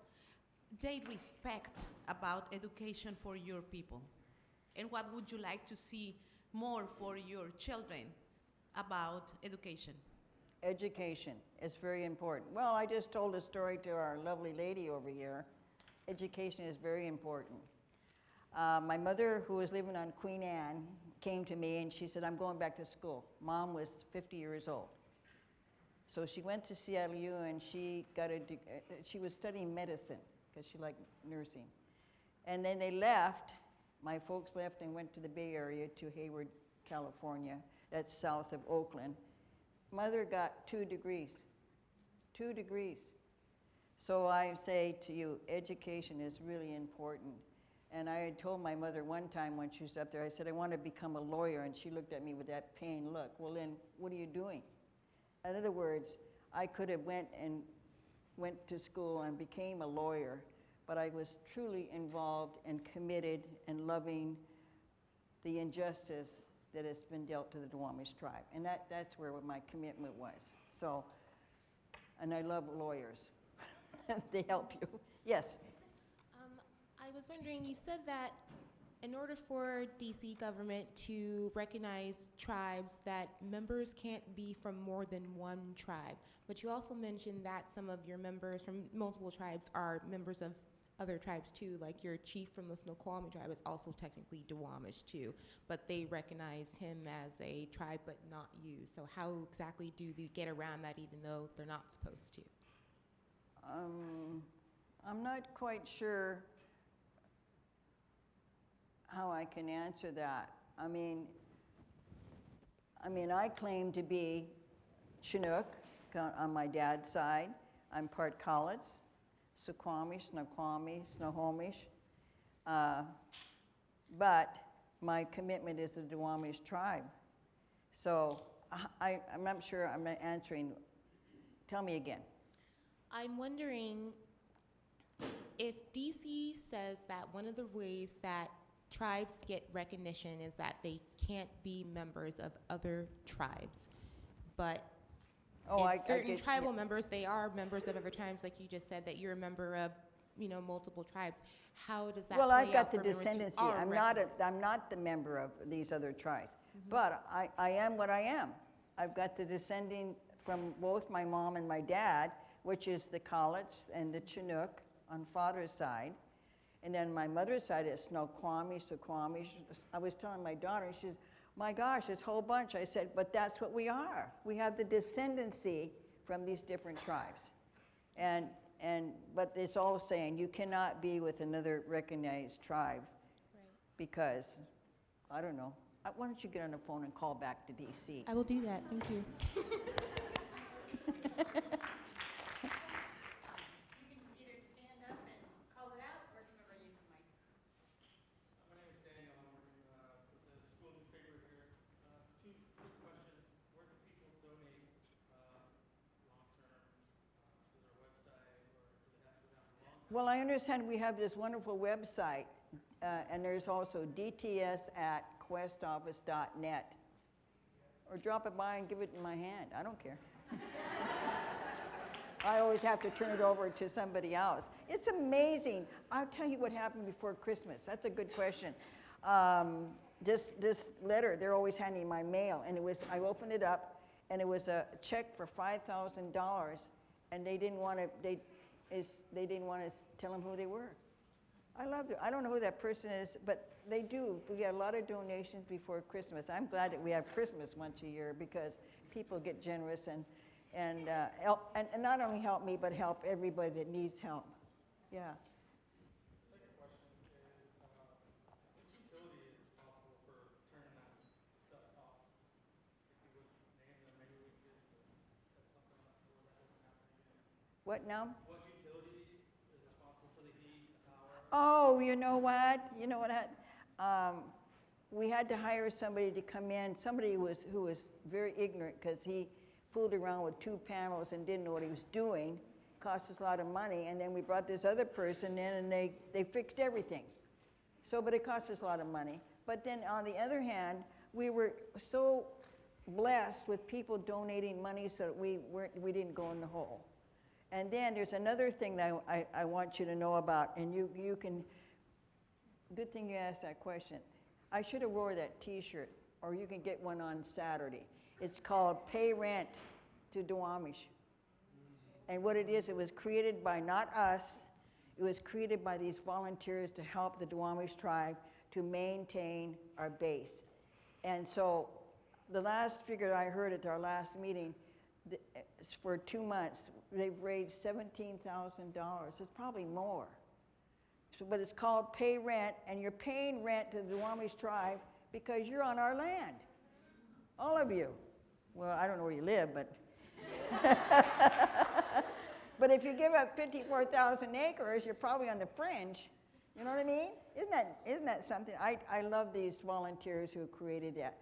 they respect about education for your people? And what would you like to see more for your children about education? Education is very important. Well, I just told a story to our lovely lady over here. Education is very important. Uh, my mother, who was living on Queen Anne, came to me and she said, I'm going back to school. Mom was 50 years old. So she went to CLU and she got a, uh, she was studying medicine because she liked nursing. And then they left, my folks left and went to the Bay Area to Hayward, California. That's south of Oakland. Mother got two degrees, two degrees. So I say to you, education is really important. And I had told my mother one time when she was up there, I said, I want to become a lawyer. And she looked at me with that pain look. Well, then, what are you doing? In other words, I could have went and went to school and became a lawyer, but I was truly involved and committed and loving the injustice that has been dealt to the Duwamish tribe. And that, that's where my commitment was. So, and I love lawyers. they help you. Yes. I was wondering, you said that in order for DC government to recognize tribes, that members can't be from more than one tribe. But you also mentioned that some of your members from multiple tribes are members of other tribes too, like your chief from the Snoqualmie tribe is also technically Duwamish too, but they recognize him as a tribe but not you. So how exactly do you get around that even though they're not supposed to? Um, I'm not quite sure how I can answer that. I mean, I mean, I claim to be Chinook on my dad's side. I'm part Cowlitz, Suquamish, Snoqualmie, Snohomish. Uh, but my commitment is the Duwamish tribe. So I, I'm not sure I'm answering. Tell me again. I'm wondering if DC says that one of the ways that tribes get recognition is that they can't be members of other tribes, but Oh, I- I certain get- tribal yeah. members, they are members of other tribes, like you just said that you're a member of, you know, multiple tribes. How does that Well, I've got the descendancy. I'm not, a? I'm not the member of these other tribes. Mm-hmm. But I, I am what I am. I've got the descending from both my mom and my dad, which is the Cowlitz and the Chinook on father's side. And then my mother's side is Snoqualmie, Suquamish. I was telling my daughter, and she says, my gosh, this whole bunch. I said, but that's what we are. We have the descendancy from these different tribes. And, and, but it's all saying you cannot be with another recognized tribe Right. because, I don't know. Uh, Why don't you get on the phone and call back to DC? I will do that, thank. You can either stand up and call it out, or come over and use the mic. My name is Daniel, I'm working uh, with the school newspaper here. Uh, Two quick questions. Where do people donate uh, long-term? Uh, To their website, or do they have to go down the long? Well, I understand we have this wonderful website, uh, and there's also dts at qwestoffice.net. Or drop it by and give it in my hand. I don't care. I always have to turn it over to somebody else. It's amazing. I'll tell you what happened before Christmas. That's a good question. Um, this, this letter, they're always handing my mail, and it was, I opened it up, and it was a check for $5,000, and they didn't want to, they, is, they didn't want to tell them who they were. I love it. I don't know who that person is, but they do. We get a lot of donations before Christmas. I'm glad that we have Christmas once a year because people get generous and, and, uh, help, and, and not only help me, but help everybody that needs help. Yeah. Uh, them, again. What now? What utility is responsible for the heat, the power? Oh, you know what? You know what? Um, we had to hire somebody to come in, somebody who was, who was very ignorant because he fooled around with two panels and didn't know what he was doing. Cost us a lot of money. And then we brought this other person in and they, they fixed everything. So, but it cost us a lot of money. But then on the other hand, we were so blessed with people donating money so that we, weren't, we didn't go in the hole. And then there's another thing that I, I, I want you to know about, and you, you can, good thing you asked that question. I should have wore that t-shirt, or you can get one on Saturday. It's called Pay Rent to Duwamish. And what it is, it was created by not us, it was created by these volunteers to help the Duwamish tribe to maintain our base. And so the last figure I heard at our last meeting, the- eh, for two months, they've raised $17,000. It's probably more. So, but it's called pay rent, and you're paying rent to the Duwamish tribe because you're on our land. All of you. Well, I don't know where you live, but. but if you give up 54,000 acres, you're probably on the fringe. You know what I mean? Isn't that, isn't that something? I, I love these volunteers who created that.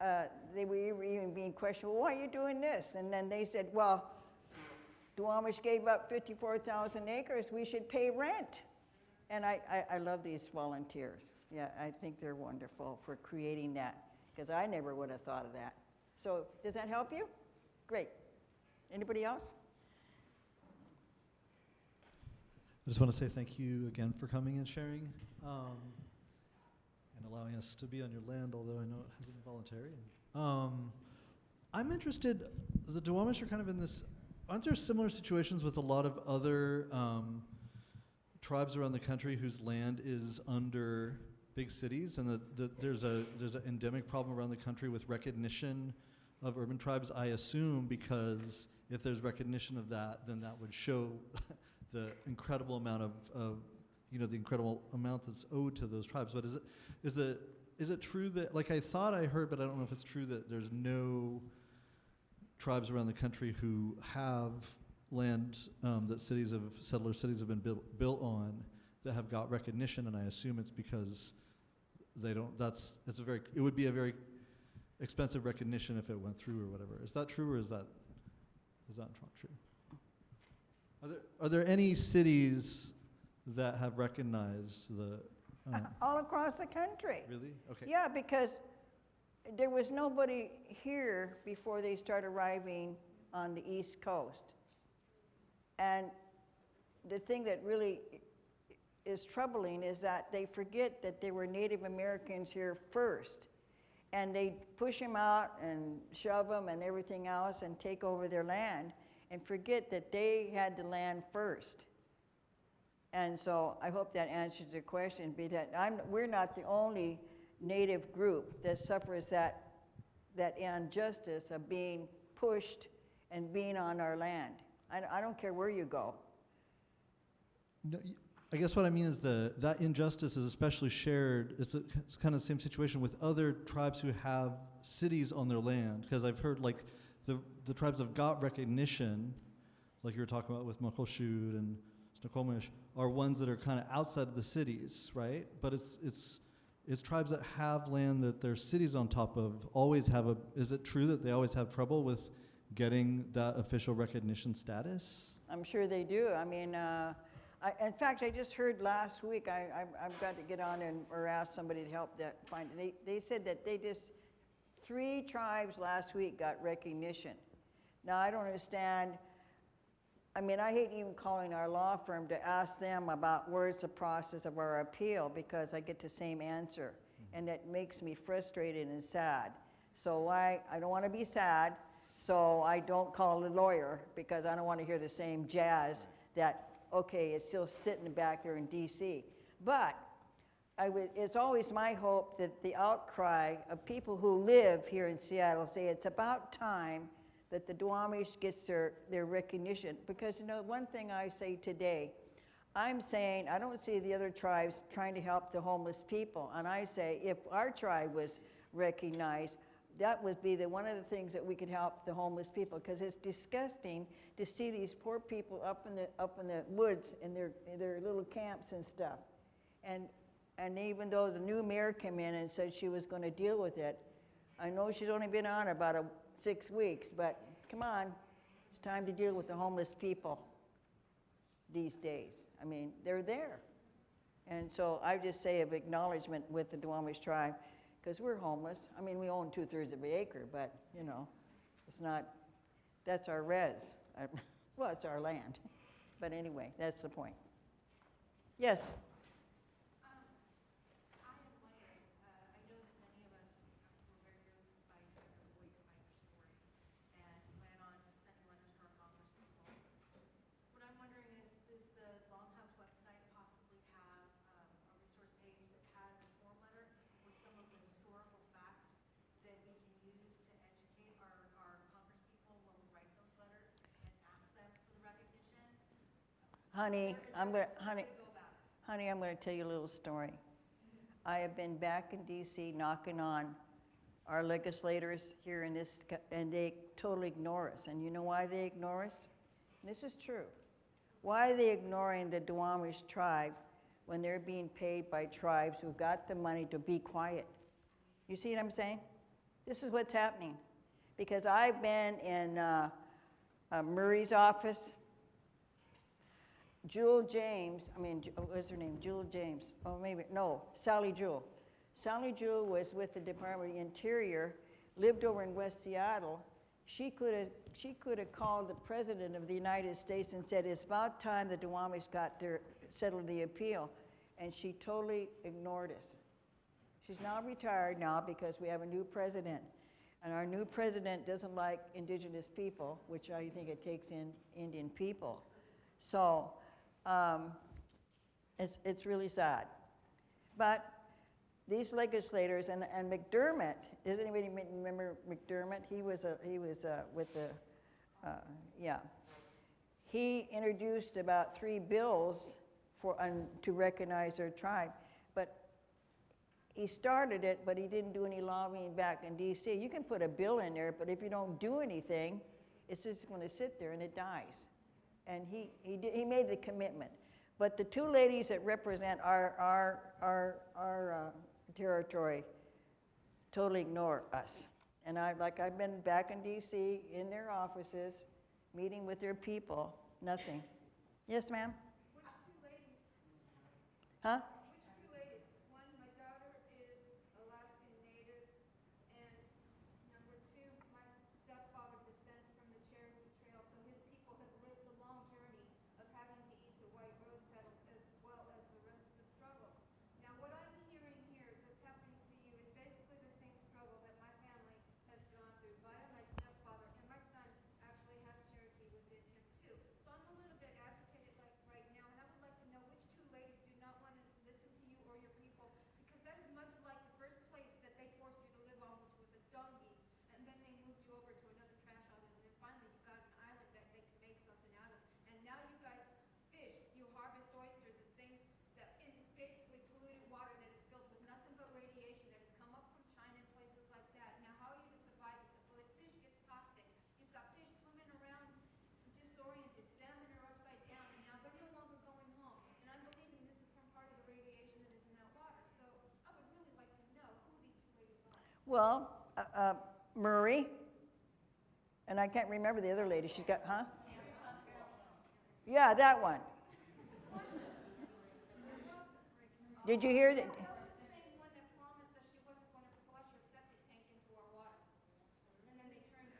Uh, they were even being questioned, well, why are you doing this? And then they said, well, Duwamish gave up 54,000 acres, we should pay rent. And I, I, I love these volunteers. Yeah, I think they're wonderful for creating that, because I never would have thought of that. So, does that help you? Great. Anybody else? I just want to say thank you again for coming and sharing um, allowing us to be on your land, although I know it hasn't been voluntary. Um, I'm interested, the Duwamish are kind of in this, aren't there similar situations with a lot of other um, tribes around the country whose land is under big cities and that the, there's a there's an endemic problem around the country with recognition of urban tribes i assume because if there's recognition of that then that would show the incredible amount of, of you know the incredible amount that's owed to those tribes but is it is it is it true that like i thought i heard but i don't know if it's true that there's no tribes around the country who have land um, that cities of settler cities have been built, built on that have got recognition and i assume it's because they don't that's it's a very it would be a very expensive recognition if it went through or whatever. Is that true or is that is that not true? Are there are there any cities that have recognized the um, All across the country. really okay Yeah, because there was nobody here before they started arriving on the East Coast. And the thing that really is troubling is that they forget that there were Native Americans here first. And they push them out and shove them and everything else and take over their land and forget that they had the land first. And so I hope that answers your question, because I'm, we're not the only native group that suffers that, that injustice of being pushed and being on our land. I, I don't care where you go. No, I guess what I mean is the that injustice is especially shared. It's, a, it's kind of the same situation with other tribes who have cities on their land. Because I've heard like the the tribes have got recognition, like you were talking about with Muckleshoot and Snoqualmie, are ones that are kind of outside of the cities, right? But it's it's it's tribes that have land that their cities on top of always have a. Is it true that they always have trouble with getting that official recognition status? I'm sure they do. I mean, uh, I, in fact, I just heard last week, I, I, I've got to get on and, or ask somebody to help that find, it. they, they said that they just, three tribes last week got recognition. Now, I don't understand, I mean, I hate even calling our law firm to ask them about where's the process of our appeal, because I get the same answer. Mm-hmm. And that makes me frustrated and sad. So why, I don't want to be sad, so I don't call a lawyer, because I don't want to hear the same jazz that, okay, it's still sitting back there in DC. But I it's always my hope that the outcry of people who live here in Seattle say it's about time that the Duwamish gets their, their recognition. Because, you know, one thing I say today, I'm saying, I don't see the other tribes trying to help the homeless people. And I say, if our tribe was recognized, that would be the, one of the things that we could help the homeless people. Because it's disgusting to see these poor people up in the, up in the woods in their, in their little camps and stuff. And, and even though the new mayor came in and said she was going to deal with it, I know she's only been on about a, six weeks, but come on, it's time to deal with the homeless people these days. I mean, they're there. And so I just say of acknowledgement with the Duwamish tribe, because we're homeless. I mean, we own two thirds of an acre, but you know, it's not, that's our res. Well, it's our land. But anyway, that's the point. Yes? I am wondering, uh, I know that many of us were very moved by Jennifer Boyd's Piper story and plan on sending letters to our congresspeople. What I'm wondering is, does the Longhouse website possibly have um, a resource page that has a form letter with some of the historical facts that we can use to educate our, our congresspeople when we write those letters and ask them for the recognition? Honey, I'm gonna, honey, Go about it. honey, I'm gonna tell you a little story. I have been back in DC knocking on our legislators here in this, and they totally ignore us. And you know why they ignore us? This is true. Why are they ignoring the Duwamish tribe when they're being paid by tribes who got the money to be quiet? You see what I'm saying? This is what's happening. Because I've been in uh, uh, Murray's office, Jewel James, I mean, Ju- oh, what's her name? Jewel James. Oh, maybe, no, Sally Jewell. Sally Jewell was with the Department of the Interior, lived over in West Seattle. She could have, she could have called the President of the United States and said, it's about time the Duwamish got their, settled the appeal. And she totally ignored us. She's now retired now because we have a new president. And our new president doesn't like indigenous people, which I think it takes in Indian people. So um, it's, it's really sad. But these legislators, and, and McDermott, does anybody remember McDermott? He was, a, he was uh, with the, uh, yeah. He introduced about three bills for, un, to recognize their tribe. But he started it, but he didn't do any lobbying back in DC. You can put a bill in there, but if you don't do anything, it's just going to sit there and it dies. And he, he, did, he made the commitment. But the two ladies that represent our, our, our, our uh, territory totally ignore us. And I, like, I've been back in DC in their offices, meeting with their people, nothing. Yes, ma'am? Which two ladies, Huh? which two ladies? One, my daughter is Alaskan Native, and number two, my stepfather descends from the Cherokee Trail, so his people have lived the long journey of having to eat the white rose petals as well as the rest of the struggle. Now, what I'm hearing here that's happening to you is basically the same struggle that my family has gone through via my stepfather, and my son actually has Cherokee within him too. So I'm a little bit agitated like right now, and I would like to know which two ladies do not want to listen to you or your people, because that is much like the first place that they forced you to live on, which was a dung heap, and then they moved you over to another trash island, and then finally you got an island that they can make something out of. And now you guys fish, you harvest oysters and things that in basically polluted water that is filled with nothing but radiation that has come up from China and places like that. Now, how are you to survive if the fl- fish gets toxic? You've got fish swimming around disoriented, salmon are upside down, and now they're no longer going home. And I'm believing this is from part of the radiation that is in that water. So I would really like to know who these two ladies are. Well, uh, uh, Murray, and I can't remember the other lady. She's got, huh? Yeah, that one. Did you hear that?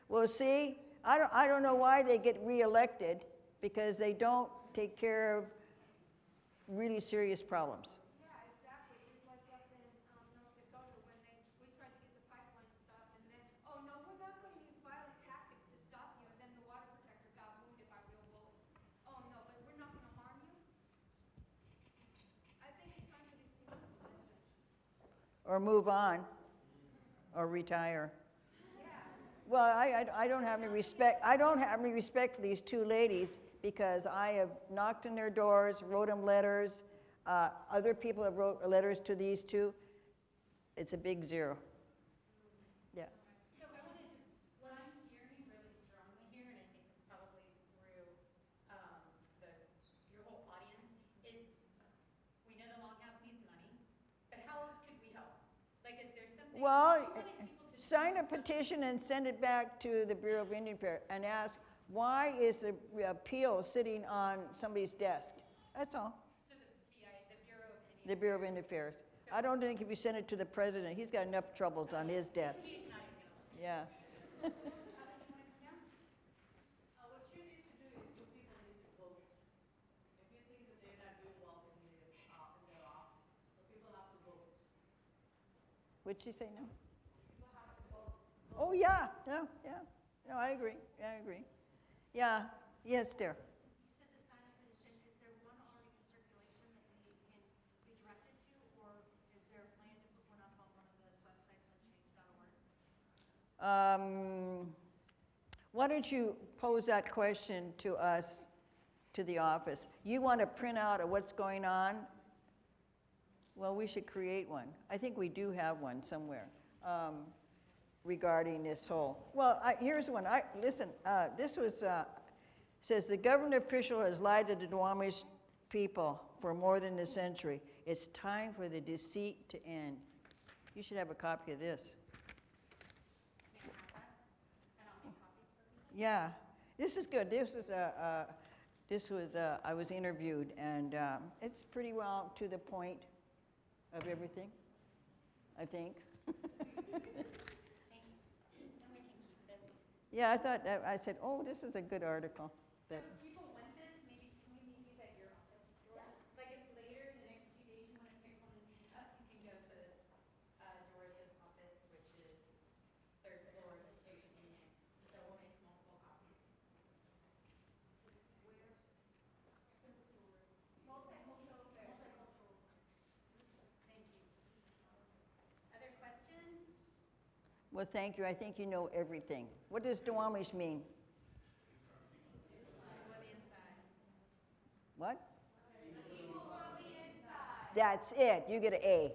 Well, see, I don't, I don't know why they get reelected because they don't take care of really serious problems. Yeah, exactly, just like up in, um, North Dakota, when they, we tried to get the pipeline stopped, and then, oh, no, we're not gonna use violent tactics to stop you, and then the water protector got wounded by real bullets. Oh, no, but we're not gonna harm you? I think it's time for these people to listen. Or move on, or retire. Well, I, I, I don't have any respect, I don't have any respect for these two ladies because I have knocked on their doors, wrote them letters. Uh, other people have wrote letters to these two. It's a big zero. Yeah. So I want to just, what I'm hearing really strongly here, and I think it's probably through um, the, your whole audience, is we know the Longhouse needs money, but how else could we help? Like, is there something? Well, we wanted people to sign a petition and send it back to the Bureau of Indian Affairs and ask, why is the appeal sitting on somebody's desk? That's all. So the BI, the Bureau of Indian. The Bureau of Indian Affairs. I don't think if you send it to the president, he's got enough troubles on his desk. He's not even gonna. Yeah. Uh, what you need to do is two people need to vote. If you think that they're not doing well in the, uh, in their office, so people have to vote. What'd she say no? Oh, yeah, yeah, yeah. No, I agree, I agree. Yeah, yes, dear. You said the sign-up petition, is there one already in circulation that we can be directed to, or is there a plan to put one up on one of the websites on change.org? Um, Why don't you pose that question to us, to the office? You want a printout of what's going on? Well, we should create one. I think we do have one somewhere um, regarding this whole. Well, I, here's one. I listen. Uh, this was uh, says the government official has lied to the Duwamish people for more than a century. It's time for the deceit to end. You should have a copy of this. Yeah, this is good. This is a. This was, uh, I was interviewed, and um, it's pretty well to the point of everything, I think. yeah, I thought, I said, oh, this is a good article. That, Well, thank you. I think you know everything. What does Duwamish mean? What? That's it. You get an A.